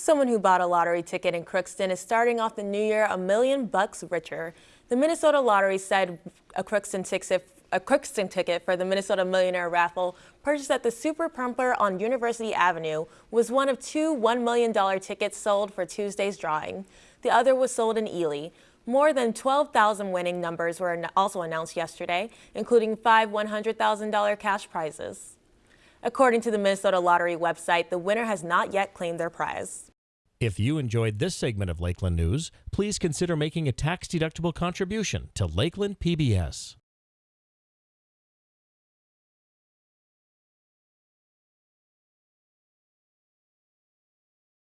Someone who bought a lottery ticket in Crookston is starting off the new year a million bucks richer. The Minnesota Lottery said a Crookston ticket a Crookston ticket for the Minnesota Millionaire raffle purchased at the Super Pumper on University Avenue was one of two $1 million tickets sold for Tuesday's drawing. The other was sold in Ely. More than 12,000 winning numbers were also announced yesterday, including five $100,000 cash prizes. According to the Minnesota Lottery website, the winner has not yet claimed their prize. If you enjoyed this segment of Lakeland News, please consider making a tax-deductible contribution to Lakeland PBS.